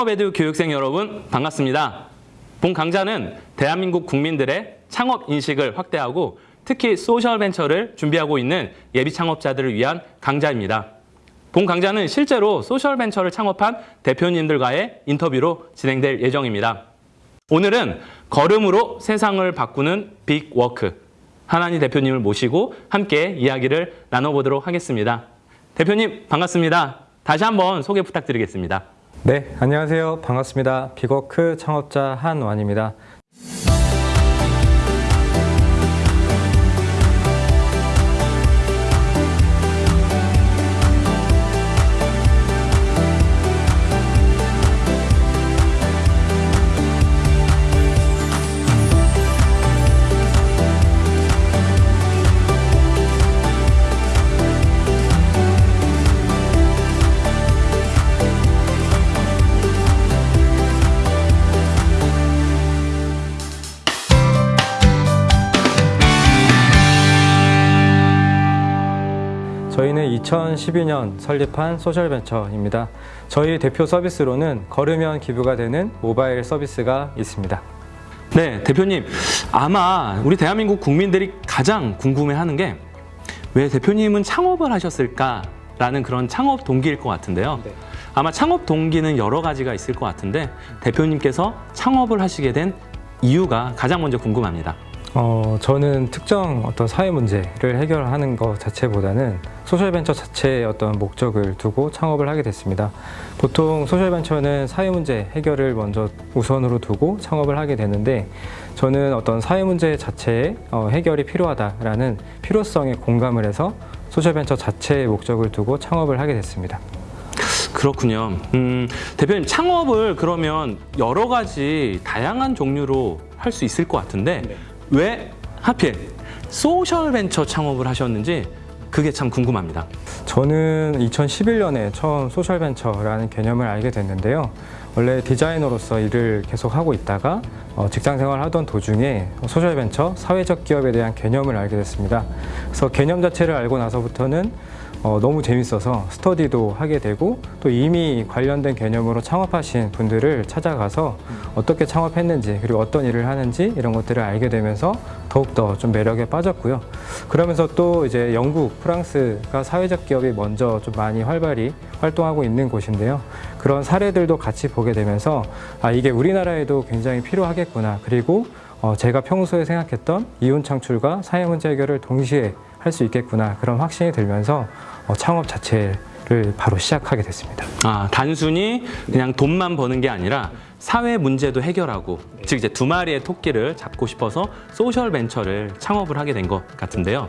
창업에듀 교육생 여러분 반갑습니다. 본 강좌는 대한민국 국민들의 창업 인식을 확대하고 특히 소셜벤처를 준비하고 있는 예비 창업자들을 위한 강좌입니다. 본 강좌는 실제로 소셜벤처를 창업한 대표님들과의 인터뷰로 진행될 예정입니다. 오늘은 걸음으로 세상을 바꾸는 빅워크 한완희 대표님을 모시고 함께 이야기를 나눠보도록 하겠습니다. 대표님 반갑습니다. 다시 한번 소개 부탁드리겠습니다. 네, 안녕하세요. 반갑습니다. 빅워크 창업자 한완입니다. 저희는 2012년 설립한 소셜벤처입니다. 저희 대표 서비스로는 걸으면 기부가 되는 모바일 서비스가 있습니다. 네, 대표님. 아마 우리 대한민국 국민들이 가장 궁금해하는 게 왜 대표님은 창업을 하셨을까라는 그런 창업 동기일 것 같은데요. 네. 아마 창업 동기는 여러 가지가 있을 것 같은데 대표님께서 창업을 하시게 된 이유가 가장 먼저 궁금합니다. 어, 저는 특정 어떤 사회 문제를 해결하는 것 자체보다는 소셜벤처 자체의 어떤 목적을 두고 창업을 하게 됐습니다. 보통 소셜벤처는 사회 문제 해결을 먼저 우선으로 두고 창업을 하게 되는데 저는 어떤 사회 문제 자체의 어, 해결이 필요하다라는 필요성에 공감을 해서 소셜벤처 자체의 목적을 두고 창업을 하게 됐습니다. 그렇군요. 음, 대표님 창업을 그러면 여러 가지 다양한 종류로 할 수 있을 것 같은데 왜 하필 소셜 벤처 창업을 하셨는지 그게 참 궁금합니다. 저는 2011년에 처음 소셜 벤처라는 개념을 알게 됐는데요. 원래 디자이너로서 일을 계속 하고 있다가 어, 직장 생활을 하던 도중에 소셜 벤처, 사회적 기업에 대한 개념을 알게 됐습니다. 그래서 개념 자체를 알고 나서부터는 어, 너무 재밌어서 스터디도 하게 되고 또 이미 관련된 개념으로 창업하신 분들을 찾아가서 어떻게 창업했는지 그리고 어떤 일을 하는지 이런 것들을 알게 되면서 더욱더 좀 매력에 빠졌고요. 그러면서 또 이제 영국, 프랑스가 사회적 기업이 먼저 좀 많이 활발히 활동하고 있는 곳인데요. 그런 사례들도 같이 보게 되면서 아, 이게 우리나라에도 굉장히 필요하겠구나. 그리고 어, 제가 평소에 생각했던 이윤 창출과 사회 문제 해결을 동시에 할 수 있겠구나. 그런 확신이 들면서 어, 창업 자체를 바로 시작하게 됐습니다. 아, 단순히 그냥 돈만 버는 게 아니라 사회 문제도 해결하고 즉 이제 두 마리의 토끼를 잡고 싶어서 소셜 벤처를 창업을 하게 된 것 같은데요.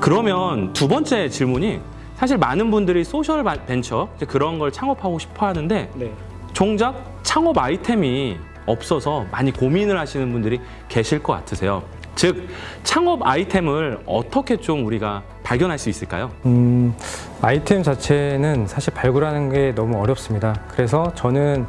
그러면 두 번째 질문이 사실 많은 분들이 소셜 바- 벤처 그런 걸 창업하고 싶어 하는데 정작 창업 아이템이 없어서 많이 고민을 하시는 분들이 계실 것 같으세요. 즉 창업 아이템을 어떻게 좀 우리가 발견할 수 있을까요? 음, 아이템 자체는 사실 발굴하는 게 너무 어렵습니다. 그래서 저는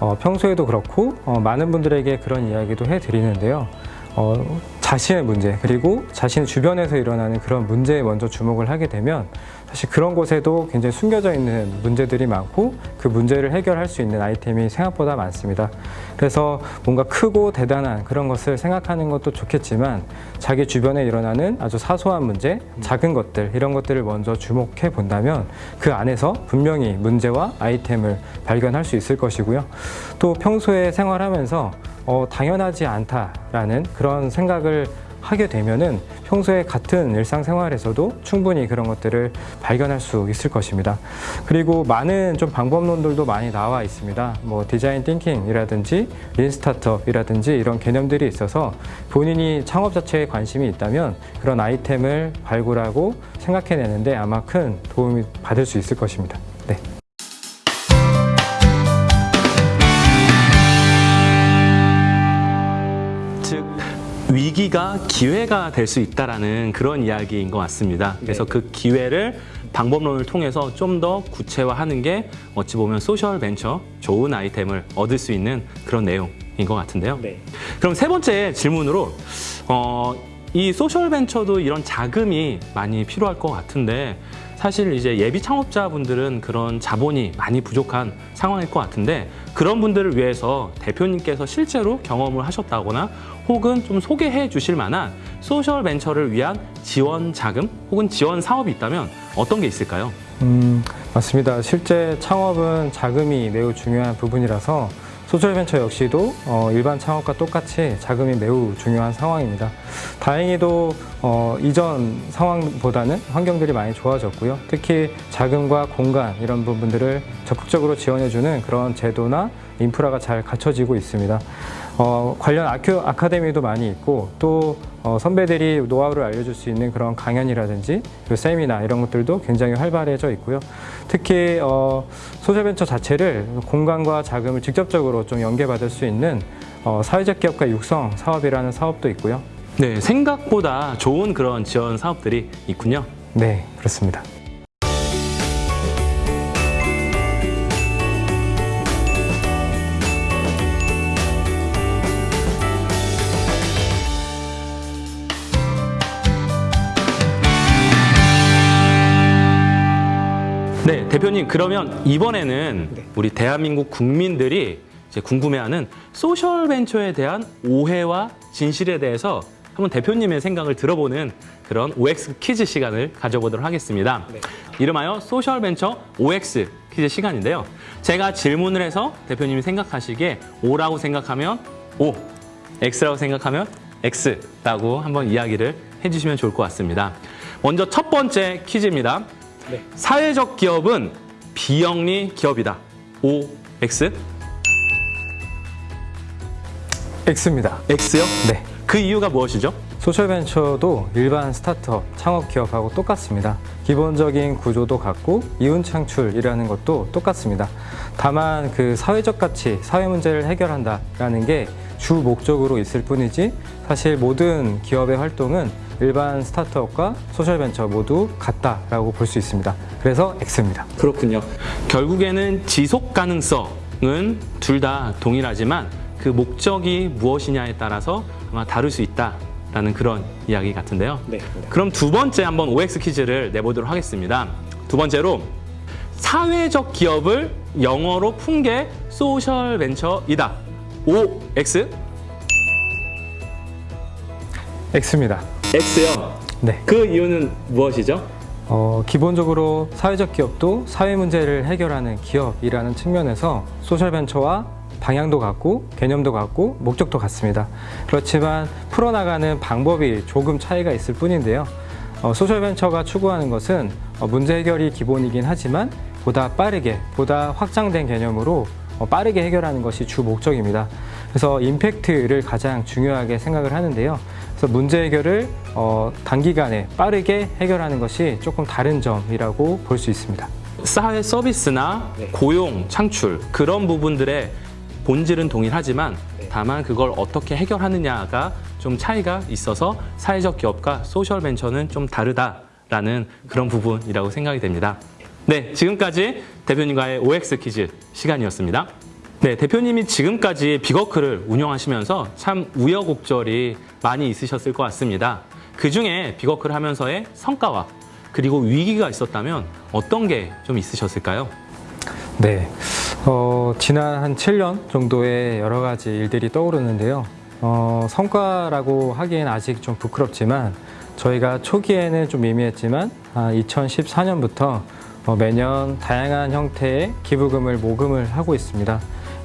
어, 평소에도 그렇고 어, 많은 분들에게 그런 이야기도 해드리는데요. 어, 자신의 문제 그리고 자신 주변에서 일어나는 그런 문제에 먼저 주목을 하게 되면 사실 그런 곳에도 굉장히 숨겨져 있는 문제들이 많고 그 문제를 해결할 수 있는 아이템이 생각보다 많습니다. 그래서 뭔가 크고 대단한 그런 것을 생각하는 것도 좋겠지만 자기 주변에 일어나는 아주 사소한 문제, 작은 것들 이런 것들을 먼저 주목해 본다면 그 안에서 분명히 문제와 아이템을 발견할 수 있을 것이고요. 또 평소에 생활하면서 어, 당연하지 않다라는 그런 생각을 하게 되면은 평소에 같은 일상생활에서도 충분히 그런 것들을 발견할 수 있을 것입니다. 그리고 많은 좀 방법론들도 많이 나와 있습니다. 뭐 디자인 띵킹이라든지 린 스타트업이라든지 이런 개념들이 있어서 본인이 창업 자체에 관심이 있다면 그런 아이템을 발굴하고 생각해내는데 아마 큰 도움이 받을 수 있을 것입니다. 위기가 기회가 될 수 있다라는 그런 이야기인 것 같습니다. 그래서 그 기회를 방법론을 통해서 좀 더 구체화하는 게 어찌 보면 소셜 벤처 좋은 아이템을 얻을 수 있는 그런 내용인 것 같은데요. 네. 그럼 세 번째 질문으로 어, 이 소셜 벤처도 이런 자금이 많이 필요할 것 같은데 사실 이제 예비 창업자분들은 그런 자본이 많이 부족한 상황일 것 같은데 그런 분들을 위해서 대표님께서 실제로 경험을 하셨다거나 혹은 좀 소개해 주실 만한 소셜 벤처를 위한 지원 자금 혹은 지원 사업이 있다면 어떤 게 있을까요? 음, 맞습니다. 실제 창업은 자금이 매우 중요한 부분이라서 소셜벤처 역시도 어, 일반 창업과 똑같이 자금이 매우 중요한 상황입니다. 다행히도 어, 이전 상황보다는 환경들이 많이 좋아졌고요. 특히 자금과 공간 이런 부분들을 적극적으로 지원해주는 그런 제도나 인프라가 잘 갖춰지고 있습니다. 어, 관련 아큐, 아카데미도 많이 있고 또 어, 선배들이 노하우를 알려줄 수 있는 그런 강연이라든지 그리고 세미나 이런 것들도 굉장히 활발해져 있고요. 특히 어, 소셜벤처 자체를 공간과 자금을 직접적으로 좀 연계받을 수 있는 어, 사회적 기업가 육성 사업이라는 사업도 있고요. 네, 생각보다 좋은 그런 지원 사업들이 있군요. 네, 그렇습니다. 대표님 그러면 이번에는 우리 대한민국 국민들이 궁금해하는 소셜 벤처에 대한 오해와 진실에 대해서 한번 대표님의 생각을 들어보는 그런 OX 퀴즈 시간을 가져보도록 하겠습니다. 이름하여 소셜 벤처 OX 퀴즈 시간인데요. 제가 질문을 해서 대표님이 생각하시기에 O라고 생각하면 O, X라고 생각하면 X라고 한번 이야기를 해주시면 좋을 것 같습니다. 먼저 첫 번째 퀴즈입니다. 사회적 기업은 비영리 기업이다. O, X? X입니다. X요? 네. 그 이유가 무엇이죠? 소셜벤처도 일반 스타트업, 창업 기업하고 똑같습니다. 기본적인 구조도 같고 이윤 창출이라는 것도 똑같습니다. 다만 그 사회적 가치, 사회 문제를 해결한다라는 게 주 목적으로 있을 뿐이지 사실 모든 기업의 활동은 일반 스타트업과 소셜벤처 모두 같다라고 볼 수 있습니다. 그래서 X입니다. 그렇군요. 결국에는 지속 가능성은 둘 다 동일하지만 그 목적이 무엇이냐에 따라서 아마 다를 수 있다 라는 그런 이야기 같은데요. 네. 그럼 두 번째 한번 OX 퀴즈를 내보도록 하겠습니다. 두 번째로 사회적 기업을 영어로 푼 게 소셜 벤처이다. OX? X입니다. X요. 네. 그 이유는 무엇이죠? 어, 기본적으로 사회적 기업도 사회 문제를 해결하는 기업이라는 측면에서 소셜벤처와 방향도 같고 개념도 같고 목적도 같습니다. 그렇지만 풀어나가는 방법이 조금 차이가 있을 뿐인데요. 어, 소셜벤처가 추구하는 것은 어, 문제 해결이 기본이긴 하지만 보다 빠르게, 보다 확장된 개념으로 어, 빠르게 해결하는 것이 주 목적입니다. 그래서 임팩트를 가장 중요하게 생각을 하는데요. 그래서 문제 해결을 어, 단기간에 빠르게 해결하는 것이 조금 다른 점이라고 볼 수 있습니다. 사회 서비스나 고용 창출 그런 부분들의 본질은 동일하지만 다만 그걸 어떻게 해결하느냐가 좀 차이가 있어서 사회적 기업과 소셜 벤처는 좀 다르다라는 그런 부분이라고 생각이 됩니다. 네, 지금까지 대표님과의 OX 퀴즈 시간이었습니다. 네, 대표님이 지금까지 비거크를 운영하시면서 참 우여곡절이 많이 있으셨을 것 같습니다. 그 중에 비거크를 하면서의 성과와 그리고 위기가 있었다면 어떤 게 좀 있으셨을까요? 네. 어, 지난 한 7년 정도의 여러 가지 일들이 떠오르는데요. 어, 성과라고 하기엔 아직 좀 부끄럽지만 저희가 초기에는 좀 미미했지만 아, 2014년부터 어, 매년 다양한 형태의 기부금을 모금을 하고 있습니다.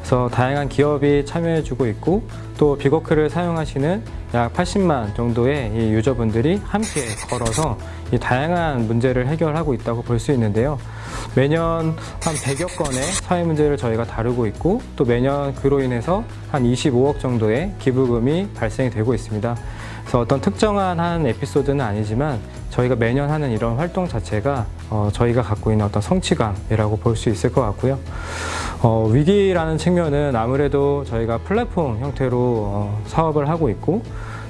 그래서 다양한 기업이 참여해주고 있고 또 비거크를 사용하시는 약 80만 정도의 이 유저분들이 함께 걸어서 이 다양한 문제를 해결하고 있다고 볼 수 있는데요. 매년 한 100여 건의 사회 문제를 저희가 다루고 있고 또 매년 그로 인해서 한 25억 정도의 기부금이 발생이 되고 있습니다. 그래서 어떤 특정한 한 에피소드는 아니지만 저희가 매년 하는 이런 활동 자체가 어, 저희가 갖고 있는 어떤 성취감이라고 볼 수 있을 것 같고요. 어, 위기라는 측면은 아무래도 저희가 플랫폼 형태로 어, 사업을 하고 있고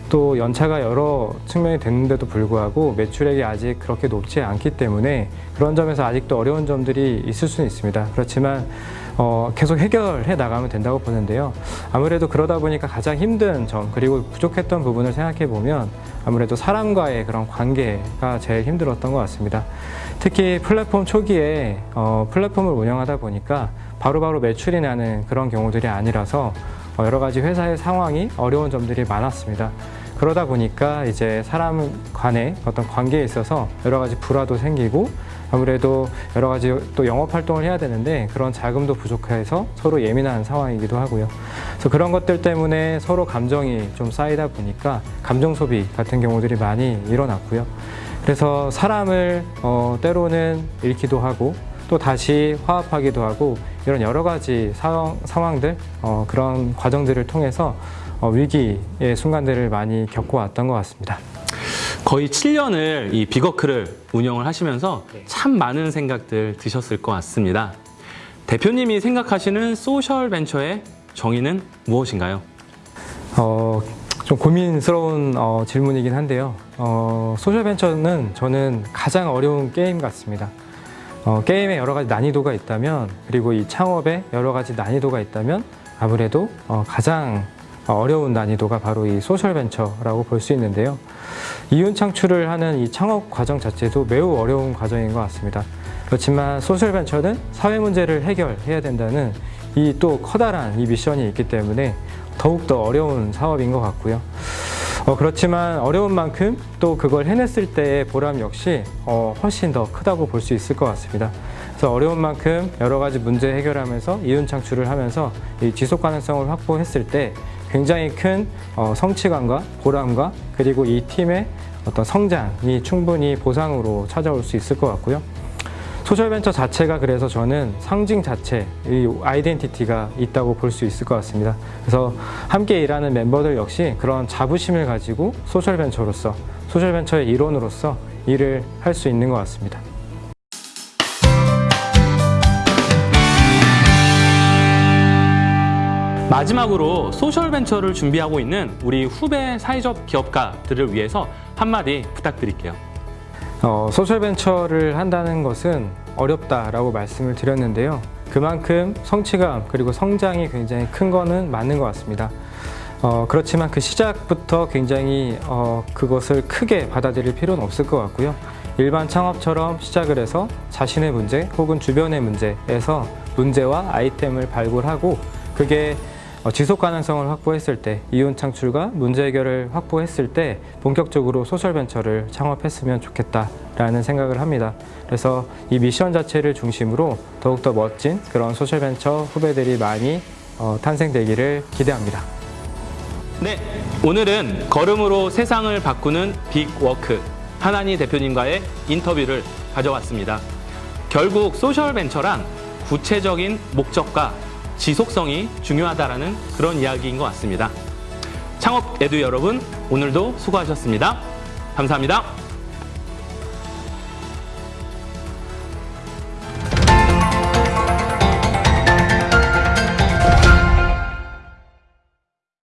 또 연차가 여러 측면이 됐는데도 불구하고 매출액이 아직 그렇게 높지 않기 때문에 그런 점에서 아직도 어려운 점들이 있을 수는 있습니다. 그렇지만 어, 계속 해결해 나가면 된다고 보는데요. 아무래도 그러다 보니까 가장 힘든 점 그리고 부족했던 부분을 생각해 보면 아무래도 사람과의 그런 관계가 제일 힘들었던 것 같습니다. 특히 플랫폼 초기에 어, 플랫폼을 운영하다 보니까 바로바로 매출이 나는 그런 경우들이 아니라서 어, 여러 가지 회사의 상황이 어려운 점들이 많았습니다. 그러다 보니까 이제 사람 간의 어떤 관계에 있어서 여러 가지 불화도 생기고 아무래도 여러 가지 또 영업 활동을 해야 되는데 그런 자금도 부족해서 서로 예민한 상황이기도 하고요. 그래서 그런 것들 때문에 서로 감정이 좀 쌓이다 보니까 감정 소비 같은 경우들이 많이 일어났고요. 그래서 사람을 어, 때로는 잃기도 하고 또 다시 화합하기도 하고 이런 여러 가지 상황, 상황들 어, 그런 과정들을 통해서 어, 위기의 순간들을 많이 겪어왔던 것 같습니다. 거의 7년을 이 비거크를 운영을 하시면서 참 많은 생각들 드셨을 것 같습니다. 대표님이 생각하시는 소셜 벤처의 정의는 무엇인가요? 어, 좀 고민스러운 어, 질문이긴 한데요. 어, 소셜 벤처는 저는 가장 어려운 게임 같습니다. 어, 게임에 여러 가지 난이도가 있다면 그리고 이 창업에 여러 가지 난이도가 있다면 아무래도 어, 가장 어려운 난이도가 바로 이 소셜벤처라고 볼 수 있는데요. 이윤 창출을 하는 이 창업 과정 자체도 매우 어려운 과정인 것 같습니다. 그렇지만 소셜벤처는 사회 문제를 해결해야 된다는 이 또 커다란 이 미션이 있기 때문에 더욱더 어려운 사업인 것 같고요. 어, 그렇지만 어려운 만큼 또 그걸 해냈을 때의 보람 역시 어, 훨씬 더 크다고 볼 수 있을 것 같습니다. 그래서 어려운 만큼 여러 가지 문제 해결하면서 이윤 창출을 하면서 이 지속 가능성을 확보했을 때 굉장히 큰 어, 성취감과 보람과 그리고 이 팀의 어떤 성장이 충분히 보상으로 찾아올 수 있을 것 같고요. 소셜벤처 자체가 그래서 저는 상징 자체, 이 identity가 있다고 볼 수 있을 것 같습니다. 그래서 함께 일하는 멤버들 역시 그런 자부심을 가지고 소셜벤처로서, 소셜벤처의 일원으로서 일을 할 수 있는 것 같습니다. 마지막으로 소셜 벤처를 준비하고 있는 우리 후배 사회적 기업가들을 위해서 한마디 부탁드릴게요. 어, 소셜벤처를 한다는 것은 어렵다라고 말씀을 드렸는데요. 그만큼 성취감 그리고 성장이 굉장히 큰 거는 맞는 것 같습니다. 어, 그렇지만 그 시작부터 굉장히 어, 그것을 크게 받아들일 필요는 없을 것 같고요. 일반 창업처럼 시작을 해서 자신의 문제 혹은 주변의 문제에서 문제와 아이템을 발굴하고 그게 어, 지속 가능성을 확보했을 때 이윤 창출과 문제 해결을 확보했을 때 본격적으로 소셜 벤처를 창업했으면 좋겠다라는 생각을 합니다. 그래서 이 미션 자체를 중심으로 더욱더 멋진 그런 소셜 벤처 후배들이 많이 어, 탄생되기를 기대합니다. 네, 오늘은 걸음으로 세상을 바꾸는 빅워크 한완희 대표님과의 인터뷰를 가져봤습니다. 결국 소셜 벤처란 구체적인 목적과 지속성이 중요하다라는 그런 이야기인 것 같습니다. 창업 에듀 여러분, 오늘도 수고하셨습니다. 감사합니다.